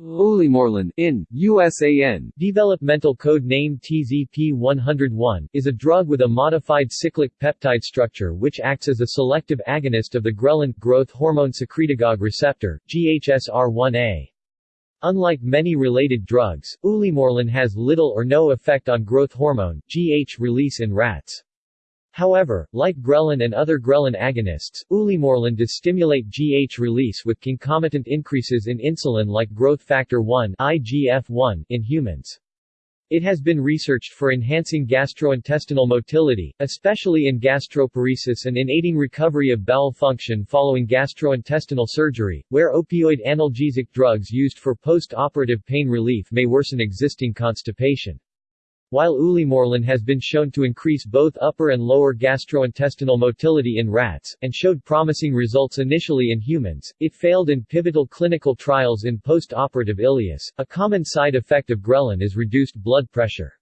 Ulimorelin, in, USAN, developmental code name TZP-101, is a drug with a modified cyclic peptide structure which acts as a selective agonist of the ghrelin, growth hormone secretagogue receptor, GHSR1A. Unlike many related drugs, ulimorelin has little or no effect on growth hormone, GH release in rats. However, like ghrelin and other ghrelin agonists, ulimorelin does stimulate GH release with concomitant increases in insulin like growth factor 1 IGF-1 in humans. It has been researched for enhancing gastrointestinal motility, especially in gastroparesis and in aiding recovery of bowel function following gastrointestinal surgery, where opioid analgesic drugs used for post-operative pain relief may worsen existing constipation. While ulimorelin has been shown to increase both upper and lower gastrointestinal motility in rats, and showed promising results initially in humans, it failed in pivotal clinical trials in post-operative ileus. A common side effect of ghrelin is reduced blood pressure.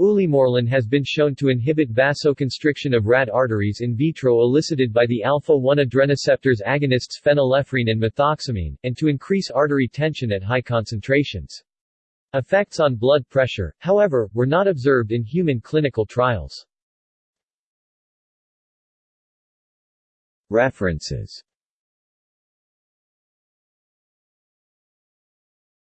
Ulimorelin has been shown to inhibit vasoconstriction of rat arteries in vitro elicited by the alpha-1 adrenoceptors agonists phenylephrine and methoxamine, and to increase artery tension at high concentrations. Effects on blood pressure, however, were not observed in human clinical trials. References